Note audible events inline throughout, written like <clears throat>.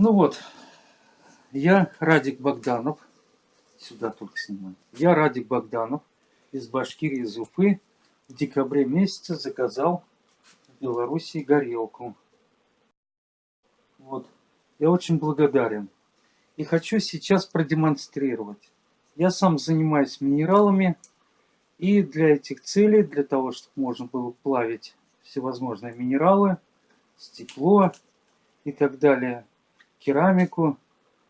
Ну вот, я Радик Богданов, сюда только снимаю. Я Радик Богданов из Башкирии, из Уфы. В декабре месяце заказал в Белоруссии горелку. Вот, я очень благодарен. И хочу сейчас продемонстрировать. Я сам занимаюсь минералами. И для этих целей, для того, чтобы можно было плавить всевозможные минералы, стекло и так далее, керамику,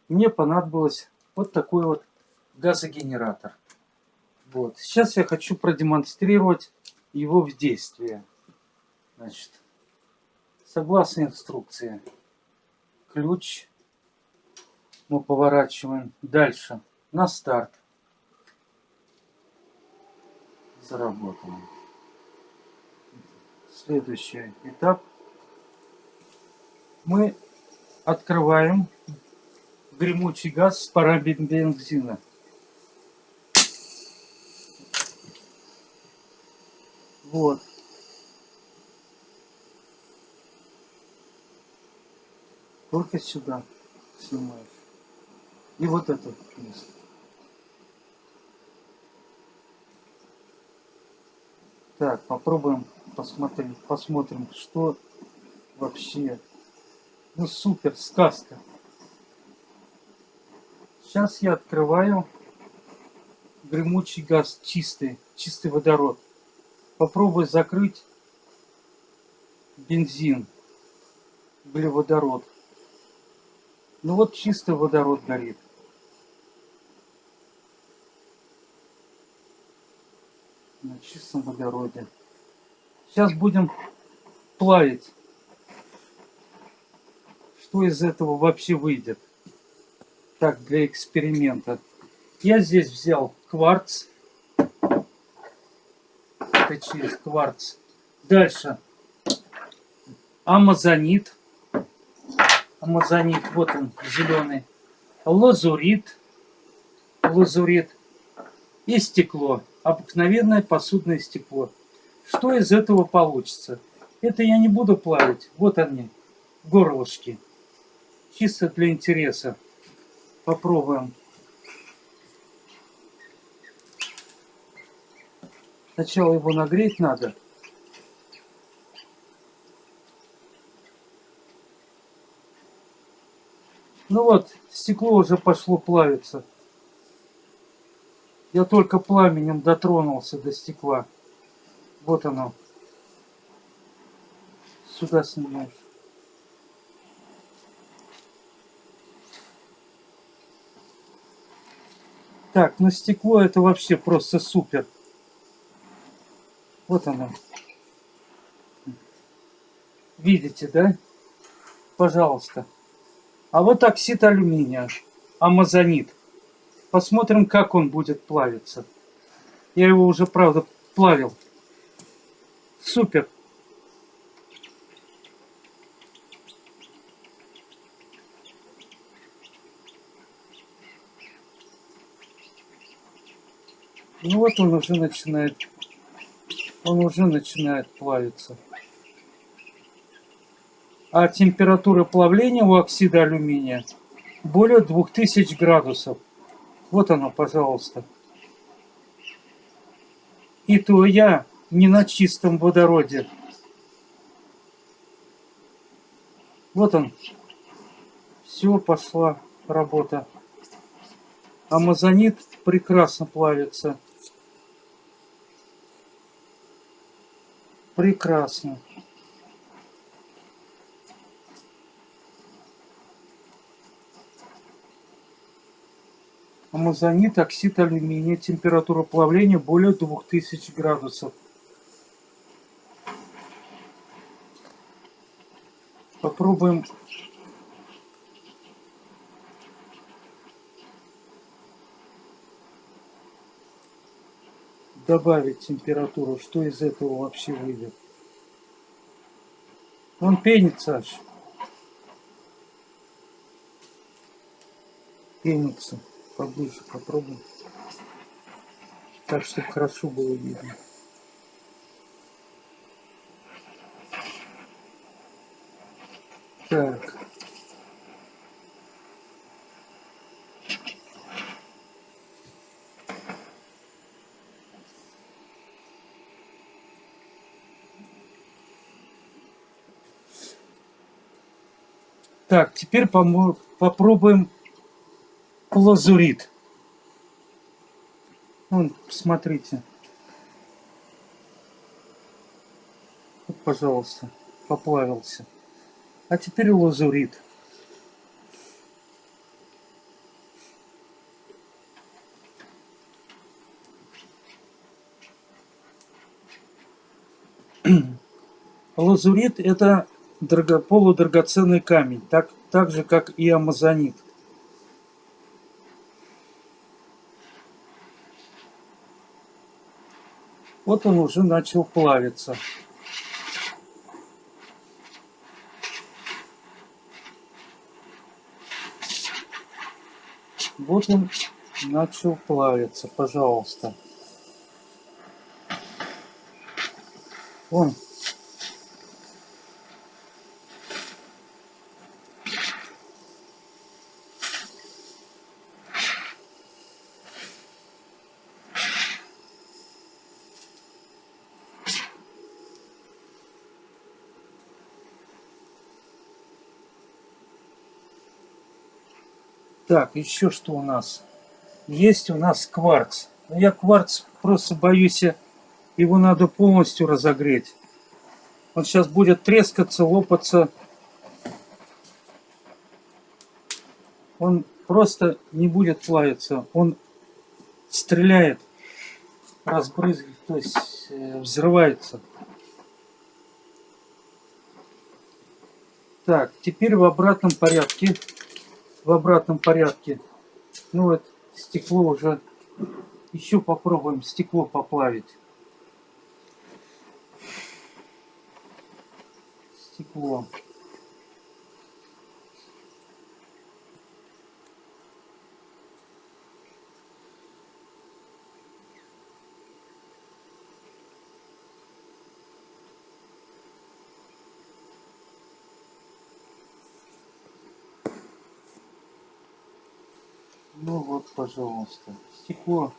мне понадобилось вот такой вот газогенератор. Вот. Сейчас я хочу продемонстрировать его в действии. Значит, согласно инструкции, ключ мы поворачиваем дальше на старт. Заработаем. Следующий этап. Мы открываем гремучий газ с парабензина. Вот. Только сюда снимаешь. И вот это место. Так, попробуем посмотреть, посмотрим, что вообще. Ну супер, сказка. Сейчас я открываю гремучий газ чистый, чистый водород. Попробую закрыть бензин, углеводород. Ну вот чистый водород горит. На чистом водороде. Сейчас будем плавить. Что из этого вообще выйдет? Так, для эксперимента. Я здесь взял кварц это через кварц. Дальше. Амазонит. Амазонит, вот он, зеленый. Лазурит. Лазурит. И стекло. Обыкновенное посудное стекло. Что из этого получится? Это я не буду плавить. Вот они, горлышки. Чисто для интереса. Попробуем. Сначала его нагреть надо. Ну вот, стекло уже пошло плавиться. Я только пламенем дотронулся до стекла. Вот оно. Сюда снимаешь. Так, ну стекло это вообще просто супер. Вот она. Видите, да? Пожалуйста. А вот оксид алюминия, амазонит. Посмотрим, как он будет плавиться. Я его уже, правда, плавил. Супер. Ну вот он уже начинает он уже начинает плавиться. А температура плавления у оксида алюминия более 2000 градусов. Вот оно, пожалуйста. И то я не на чистом водороде. Вот он. Все, пошла работа. Амазонит прекрасно плавится. Прекрасно. Амазонит, оксид алюминия, температура плавления более 2000 градусов. Попробуем добавить температуру, что из этого вообще выйдет. Он пенится аж. Пенится. Поближе попробуем. Так, чтобы хорошо было видно. Так. Так, теперь попробуем лазурит. Вон, смотрите. Вот, пожалуйста, поплавился. А теперь лазурит. <clears throat> Лазурит это драго, полудрагоценный камень, так, так же как и амазонит. Вот он уже начал плавиться. Вот он начал плавиться, пожалуйста. Вон. Так, еще что у нас? Есть у нас кварц. Но я кварц просто боюсь, его надо полностью разогреть. Он сейчас будет трескаться, лопаться. Он просто не будет плавиться. Он стреляет, разбрызгивает, то есть э, взрывается. Так, теперь в обратном порядке в обратном порядке. Ну вот, стекло уже... Еще попробуем стекло поплавить. Стекло. Ну вот, пожалуйста. Стекло,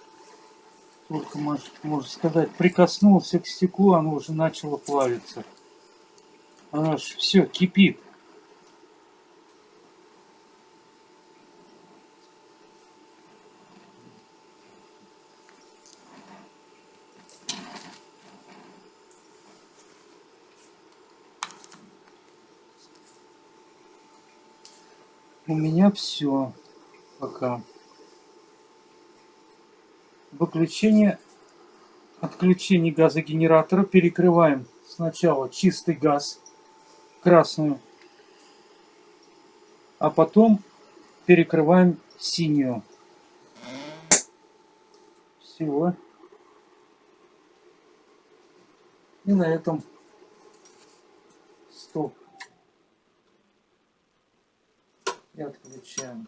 только можно сказать, прикоснулся к стеклу, оно уже начало плавиться. Оно же все кипит. У меня все пока. Выключение, отключение газогенератора. Перекрываем сначала чистый газ, красную, а потом перекрываем синюю. Всего. И на этом стоп. И отключаем.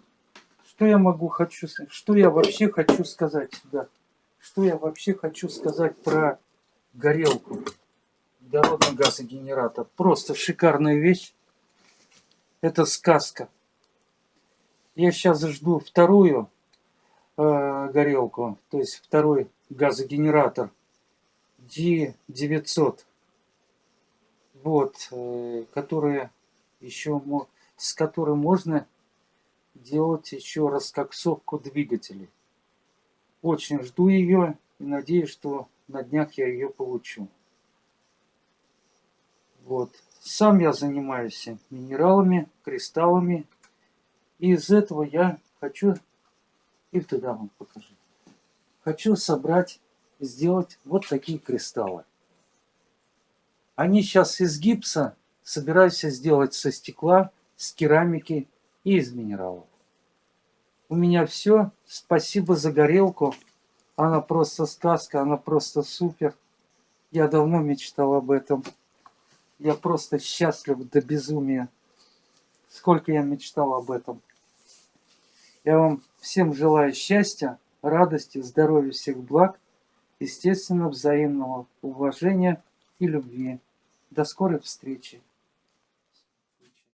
Что я могу хочу, что я вообще хочу сказать сюда? Что я вообще хочу сказать про горелку? Водородный газогенератор. Просто шикарная вещь. Это сказка. Я сейчас жду вторую э, горелку, то есть второй газогенератор D900. Вот, э, которая еще, с которой можно делать еще раскоксовку двигателей. Очень жду ее и надеюсь, что на днях я ее получу. Вот. Сам я занимаюсь минералами, кристаллами. И из этого я хочу, и туда вам покажу, хочу собрать, сделать вот такие кристаллы. Они сейчас из гипса, собираюсь сделать со стекла, с керамики и из минералов. У меня все. Спасибо за горелку. Она просто сказка, она просто супер. Я давно мечтал об этом. Я просто счастлив до безумия. Сколько я мечтал об этом. Я вам всем желаю счастья, радости, здоровья, всех благ, естественно, взаимного уважения и любви. До скорой встречи.